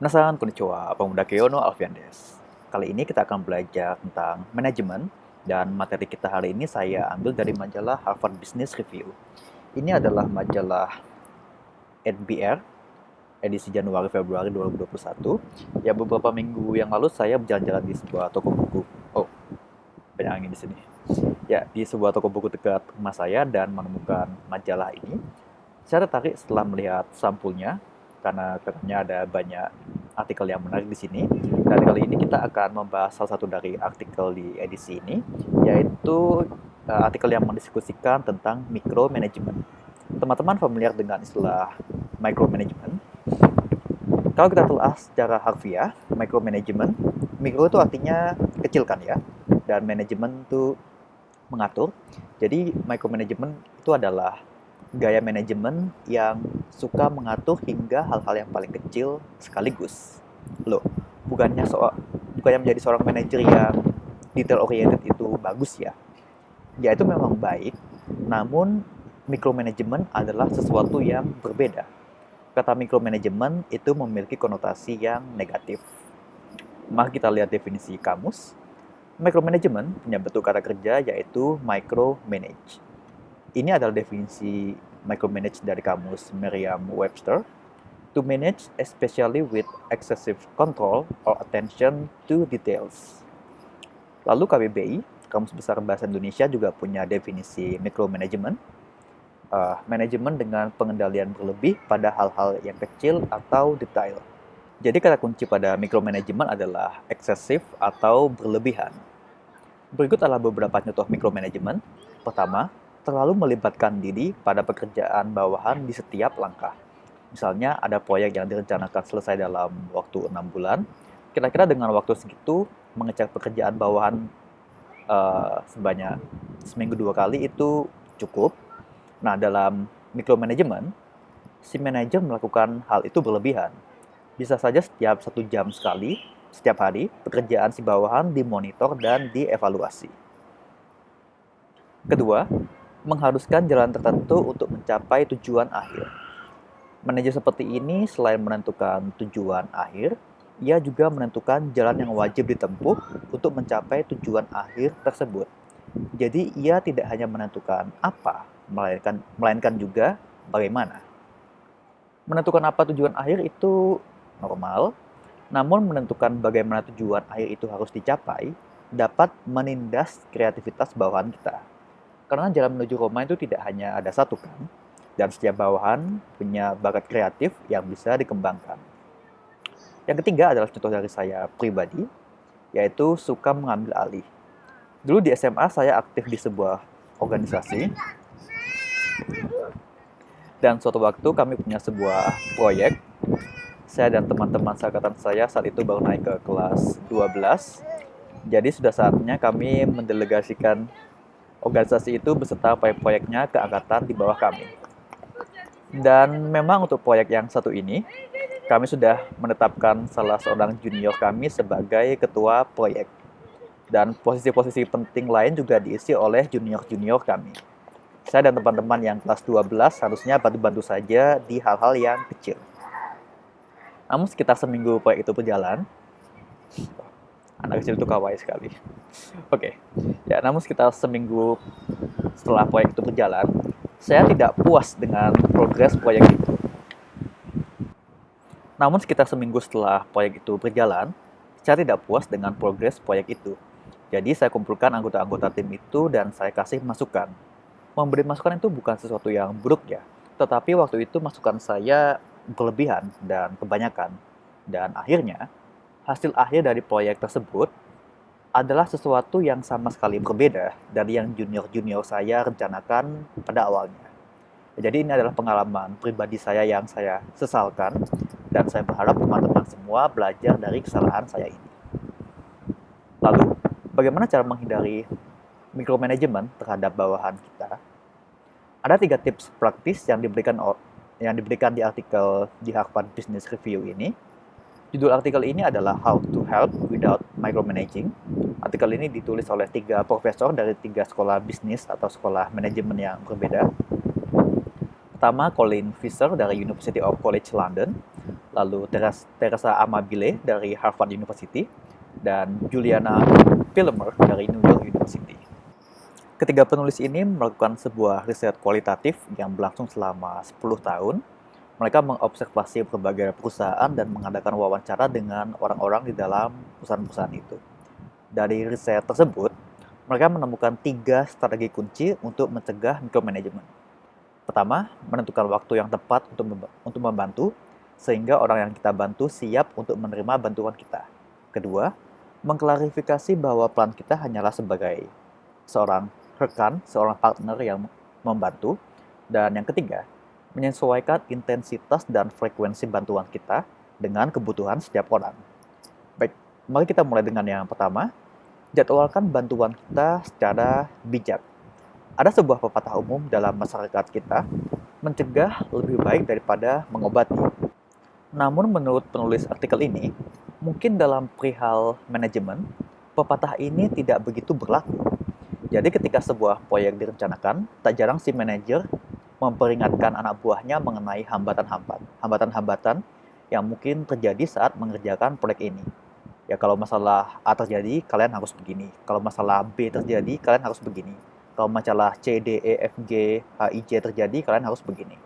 Penasaran konnichiwa, pemuda Keono Alfian Des. Kali ini kita akan belajar tentang manajemen dan materi kita hari ini saya ambil dari majalah Harvard Business Review. Ini adalah majalah NBR edisi Januari Februari 2021. Ya beberapa minggu yang lalu saya berjalan-jalan di sebuah toko buku. Oh, banyak angin di sini. Ya, di sebuah toko buku dekat rumah saya dan menemukan majalah ini. Saya tertarik setelah melihat sampulnya karena katanya ada banyak artikel yang menarik di sini. Dan kali ini kita akan membahas salah satu dari artikel di edisi ini, yaitu uh, artikel yang mendiskusikan tentang micromanagement. Teman-teman familiar dengan istilah micromanagement? Kalau kita telah secara harfiah, micromanagement, micro itu artinya kecil kan ya, dan manajemen itu mengatur. Jadi micromanagement itu adalah gaya manajemen yang suka mengatur hingga hal-hal yang paling kecil sekaligus. Loh, bukannya soal bukannya menjadi seorang manajer yang detail oriented itu bagus ya. Ya itu memang baik, namun micromanagement adalah sesuatu yang berbeda. Kata micromanagement itu memiliki konotasi yang negatif. Mari kita lihat definisi kamus. Micromanagement punya bentuk kata kerja yaitu micromanage ini adalah definisi micromanage dari kamus Merriam-Webster. To manage especially with excessive control or attention to details. Lalu KBBI, Kamus Besar Bahasa Indonesia juga punya definisi micromanagement. Uh, manajemen dengan pengendalian berlebih pada hal-hal yang kecil atau detail. Jadi kata kunci pada micromanagement adalah eksesif atau berlebihan. Berikut adalah beberapa contoh micromanagement. Pertama, terlalu melibatkan diri pada pekerjaan bawahan di setiap langkah. Misalnya ada proyek yang direncanakan selesai dalam waktu enam bulan, kira-kira dengan waktu segitu mengecek pekerjaan bawahan uh, sebanyak seminggu dua kali itu cukup. Nah dalam micromanagement, si manajer melakukan hal itu berlebihan. Bisa saja setiap satu jam sekali, setiap hari, pekerjaan si bawahan dimonitor dan dievaluasi. Kedua, mengharuskan jalan tertentu untuk mencapai tujuan akhir. Manajer seperti ini selain menentukan tujuan akhir, ia juga menentukan jalan yang wajib ditempuh untuk mencapai tujuan akhir tersebut. Jadi ia tidak hanya menentukan apa, melainkan, melainkan juga bagaimana. Menentukan apa tujuan akhir itu normal, namun menentukan bagaimana tujuan akhir itu harus dicapai dapat menindas kreativitas bawahan kita. Karena jalan menuju Roma itu tidak hanya ada satu kan, dan setiap bawahan punya bakat kreatif yang bisa dikembangkan. Yang ketiga adalah contoh dari saya pribadi, yaitu suka mengambil alih. Dulu di SMA saya aktif di sebuah organisasi, dan suatu waktu kami punya sebuah proyek. Saya dan teman-teman seangkatan saya saat itu baru naik ke kelas 12. Jadi sudah saatnya kami mendelegasikan organisasi itu beserta proyek-proyeknya ke angkatan di bawah kami. Dan memang untuk proyek yang satu ini, kami sudah menetapkan salah seorang junior kami sebagai ketua proyek. Dan posisi-posisi penting lain juga diisi oleh junior-junior kami. Saya dan teman-teman yang kelas 12 harusnya bantu-bantu saja di hal-hal yang kecil. Namun sekitar seminggu proyek itu berjalan, anak kecil itu kawaii sekali. Oke, okay. ya namun sekitar seminggu setelah proyek itu berjalan, saya tidak puas dengan progres proyek itu. Namun sekitar seminggu setelah proyek itu berjalan, saya tidak puas dengan progres proyek itu. Jadi saya kumpulkan anggota-anggota tim itu dan saya kasih masukan. Memberi masukan itu bukan sesuatu yang buruk ya, tetapi waktu itu masukan saya berlebihan dan kebanyakan. Dan akhirnya hasil akhir dari proyek tersebut adalah sesuatu yang sama sekali berbeda dari yang junior-junior saya rencanakan pada awalnya. Jadi ini adalah pengalaman pribadi saya yang saya sesalkan dan saya berharap teman-teman semua belajar dari kesalahan saya ini. Lalu, bagaimana cara menghindari micromanagement terhadap bawahan kita? Ada tiga tips praktis yang diberikan yang diberikan di artikel di Harvard Business Review ini Judul artikel ini adalah How to Help Without Micromanaging. Artikel ini ditulis oleh tiga profesor dari tiga sekolah bisnis atau sekolah manajemen yang berbeda. Pertama, Colin Fisher dari University of College London. lalu Teresa Amabile dari Harvard University, dan Juliana Pilmer dari New York University. Ketiga penulis ini melakukan sebuah riset kualitatif yang berlangsung selama 10 tahun. Mereka mengobservasi berbagai perusahaan dan mengadakan wawancara dengan orang-orang di dalam perusahaan-perusahaan itu. Dari riset tersebut, mereka menemukan tiga strategi kunci untuk mencegah micromanagement. Pertama, menentukan waktu yang tepat untuk membantu, sehingga orang yang kita bantu siap untuk menerima bantuan kita. Kedua, mengklarifikasi bahwa pelan kita hanyalah sebagai seorang rekan, seorang partner yang membantu. Dan yang ketiga, menyesuaikan intensitas dan frekuensi bantuan kita dengan kebutuhan setiap orang. Baik, mari kita mulai dengan yang pertama. Jadwalkan bantuan kita secara bijak. Ada sebuah pepatah umum dalam masyarakat kita, mencegah lebih baik daripada mengobati. Namun menurut penulis artikel ini, mungkin dalam perihal manajemen, pepatah ini tidak begitu berlaku. Jadi ketika sebuah proyek direncanakan, tak jarang si manajer memperingatkan anak buahnya mengenai hambatan-hambatan, yang mungkin terjadi saat mengerjakan proyek ini. Ya kalau masalah A terjadi, kalian harus begini. Kalau masalah B terjadi, kalian harus begini. Kalau masalah C, D, E, F, G, H, I, J terjadi, kalian harus begini.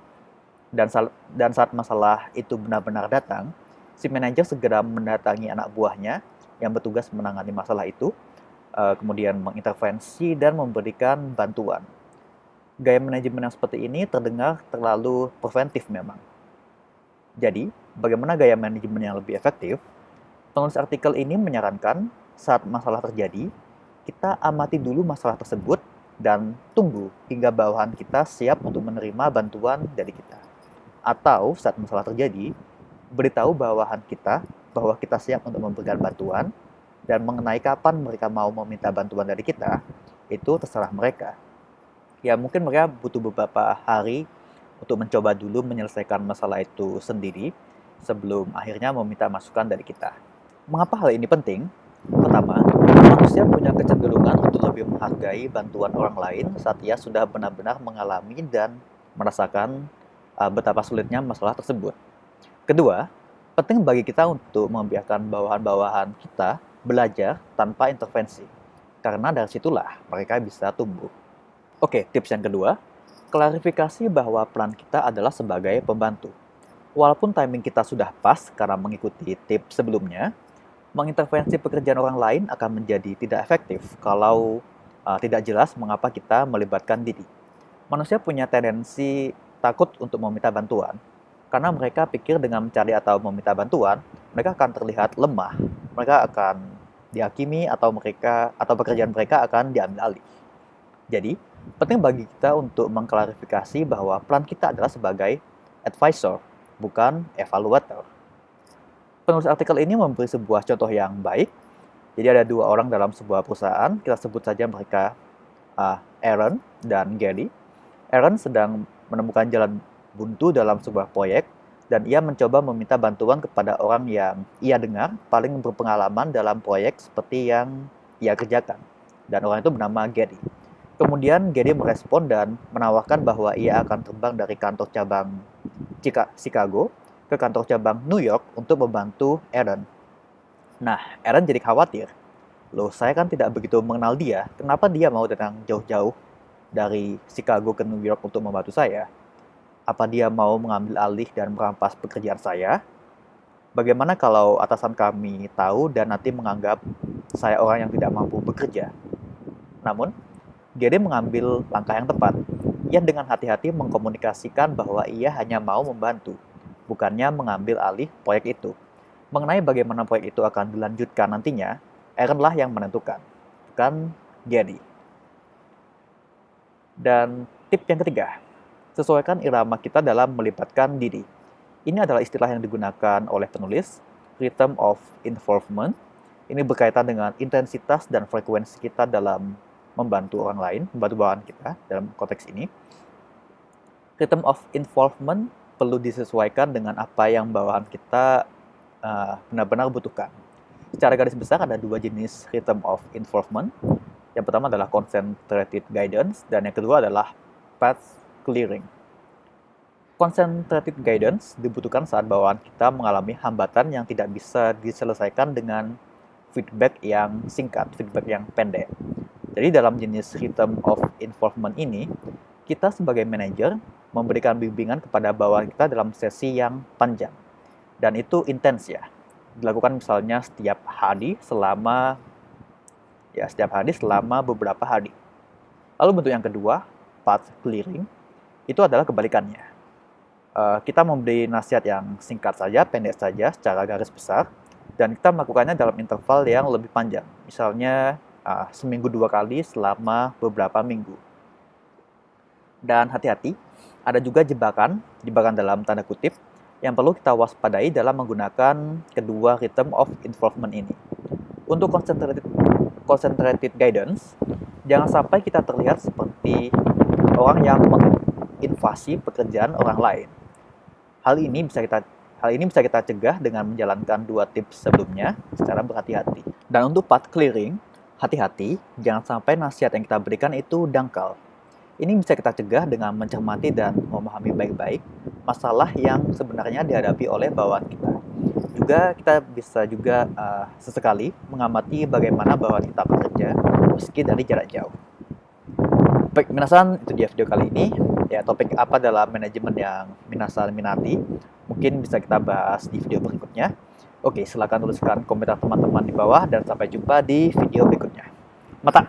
Dan, dan saat masalah itu benar-benar datang, si manajer segera mendatangi anak buahnya yang bertugas menangani masalah itu, uh, kemudian mengintervensi dan memberikan bantuan. Gaya manajemen yang seperti ini terdengar terlalu preventif memang. Jadi, bagaimana gaya manajemen yang lebih efektif? Penulis artikel ini menyarankan saat masalah terjadi, kita amati dulu masalah tersebut dan tunggu hingga bawahan kita siap untuk menerima bantuan dari kita. Atau saat masalah terjadi, beritahu bawahan kita bahwa kita siap untuk memberikan bantuan dan mengenai kapan mereka mau meminta bantuan dari kita, itu terserah mereka. Ya mungkin mereka butuh beberapa hari untuk mencoba dulu menyelesaikan masalah itu sendiri sebelum akhirnya meminta masukan dari kita. Mengapa hal ini penting? Pertama, manusia punya kecenderungan untuk lebih menghargai bantuan orang lain saat ia sudah benar-benar mengalami dan merasakan uh, betapa sulitnya masalah tersebut. Kedua, penting bagi kita untuk membiarkan bawahan-bawahan kita belajar tanpa intervensi. Karena dari situlah mereka bisa tumbuh. Oke, tips yang kedua, klarifikasi bahwa peran kita adalah sebagai pembantu. Walaupun timing kita sudah pas karena mengikuti tips sebelumnya, mengintervensi pekerjaan orang lain akan menjadi tidak efektif kalau uh, tidak jelas mengapa kita melibatkan diri. Manusia punya tendensi takut untuk meminta bantuan, karena mereka pikir dengan mencari atau meminta bantuan, mereka akan terlihat lemah. Mereka akan dihakimi atau mereka atau pekerjaan mereka akan diambil alih. Jadi, penting bagi kita untuk mengklarifikasi bahwa peran kita adalah sebagai advisor, bukan evaluator. Penulis artikel ini memberi sebuah contoh yang baik. Jadi ada dua orang dalam sebuah perusahaan, kita sebut saja mereka uh, Aaron dan Gary. Aaron sedang menemukan jalan buntu dalam sebuah proyek dan ia mencoba meminta bantuan kepada orang yang ia dengar paling berpengalaman dalam proyek seperti yang ia kerjakan. Dan orang itu bernama Gary. Kemudian Gary merespon dan menawarkan bahwa ia akan terbang dari kantor cabang Chicago ke kantor cabang New York untuk membantu Aaron. Nah, Aaron jadi khawatir. Loh, saya kan tidak begitu mengenal dia. Kenapa dia mau datang jauh-jauh dari Chicago ke New York untuk membantu saya? apa dia mau mengambil alih dan merampas pekerjaan saya? Bagaimana kalau atasan kami tahu dan nanti menganggap saya orang yang tidak mampu bekerja? Namun, Gede mengambil langkah yang tepat. Ia dengan hati-hati mengkomunikasikan bahwa ia hanya mau membantu, bukannya mengambil alih proyek itu. Mengenai bagaimana proyek itu akan dilanjutkan nantinya, Aaron lah yang menentukan, bukan Gedi. Dan tip yang ketiga, sesuaikan irama kita dalam melibatkan diri. Ini adalah istilah yang digunakan oleh penulis, rhythm of involvement. Ini berkaitan dengan intensitas dan frekuensi kita dalam membantu orang lain, membantu bawahan kita dalam konteks ini. Rhythm of involvement perlu disesuaikan dengan apa yang bawahan kita uh, benar-benar uh, butuhkan. Secara garis besar ada dua jenis rhythm of involvement. Yang pertama adalah concentrated guidance dan yang kedua adalah path clearing. Concentrated guidance dibutuhkan saat bawaan kita mengalami hambatan yang tidak bisa diselesaikan dengan feedback yang singkat, feedback yang pendek. Jadi dalam jenis rhythm of involvement ini, kita sebagai manajer memberikan bimbingan kepada bawahan kita dalam sesi yang panjang. Dan itu intens ya. Dilakukan misalnya setiap hari selama ya setiap hari selama beberapa hari. Lalu bentuk yang kedua, path clearing, itu adalah kebalikannya uh, kita memberi nasihat yang singkat saja, pendek saja, secara garis besar, dan kita melakukannya dalam interval yang lebih panjang. Misalnya uh, seminggu dua kali selama beberapa minggu. Dan hati-hati, ada juga jebakan, jebakan dalam tanda kutip, yang perlu kita waspadai dalam menggunakan kedua rhythm of involvement ini. Untuk concentrated, concentrated guidance, jangan sampai kita terlihat seperti orang yang menginvasi pekerjaan orang lain Hal ini bisa kita hal ini bisa kita cegah dengan menjalankan dua tips sebelumnya secara berhati-hati. Dan untuk path clearing, hati-hati jangan sampai nasihat yang kita berikan itu dangkal. Ini bisa kita cegah dengan mencermati dan memahami baik-baik masalah yang sebenarnya dihadapi oleh bawahan kita. Juga kita bisa juga uh, sesekali mengamati bagaimana bawahan kita bekerja meski dari jarak jauh. Baik, minasan itu dia video kali ini. Ya, topik apa dalam manajemen yang minasan minati? Mungkin bisa kita bahas di video berikutnya. Oke, silahkan tuliskan komentar teman-teman di bawah dan sampai jumpa di video berikutnya. Mata!